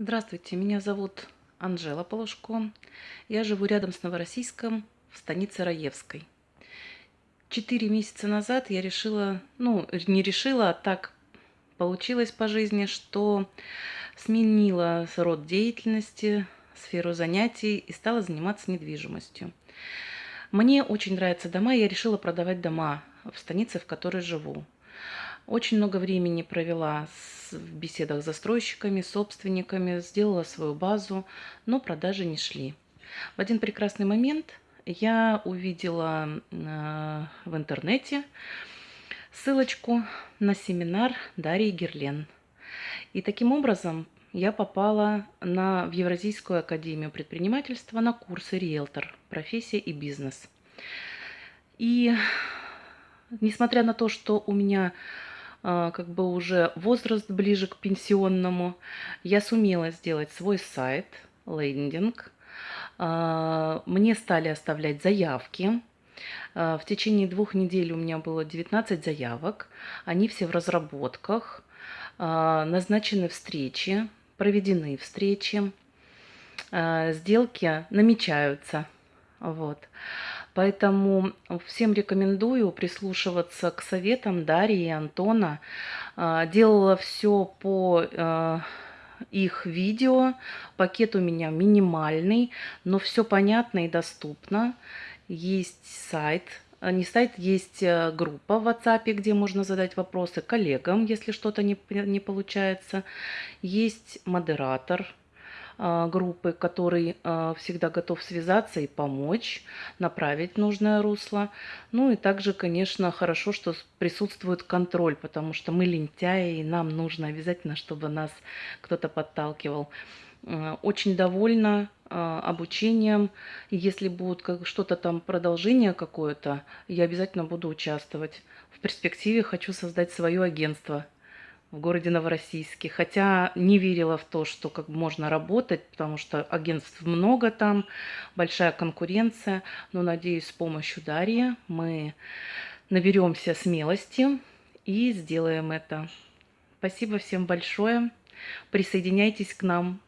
Здравствуйте, меня зовут Анжела Полушко. Я живу рядом с Новороссийском, в станице Раевской. Четыре месяца назад я решила, ну, не решила, а так получилось по жизни, что сменила род деятельности, сферу занятий и стала заниматься недвижимостью. Мне очень нравятся дома, и я решила продавать дома в станице, в которой живу. Очень много времени провела в беседах с застройщиками, собственниками, сделала свою базу, но продажи не шли. В один прекрасный момент я увидела э, в интернете ссылочку на семинар Дарьи Герлен. И таким образом я попала на, в Евразийскую академию предпринимательства на курсы риэлтор, профессия и бизнес. И несмотря на то, что у меня а, как бы уже возраст ближе к пенсионному, я сумела сделать свой сайт, лендинг. А, мне стали оставлять заявки. А, в течение двух недель у меня было 19 заявок. Они все в разработках. Назначены встречи, проведены встречи. Сделки намечаются. Вот. Поэтому всем рекомендую прислушиваться к советам Дарьи и Антона. А, делала все по э, их видео. Пакет у меня минимальный, но все понятно и доступно. Есть сайт, а, не сайт, есть э, группа в WhatsApp, где можно задать вопросы коллегам, если что-то не, не получается. Есть модератор, группы, который а, всегда готов связаться и помочь, направить нужное русло. Ну и также, конечно, хорошо, что присутствует контроль, потому что мы лентяи, и нам нужно обязательно, чтобы нас кто-то подталкивал. А, очень довольна обучением. Если будет что-то там продолжение какое-то, я обязательно буду участвовать. В перспективе хочу создать свое агентство в городе Новороссийске. Хотя не верила в то, что как можно работать, потому что агентств много там, большая конкуренция. Но надеюсь, с помощью Дарьи мы наберемся смелости и сделаем это. Спасибо всем большое. Присоединяйтесь к нам.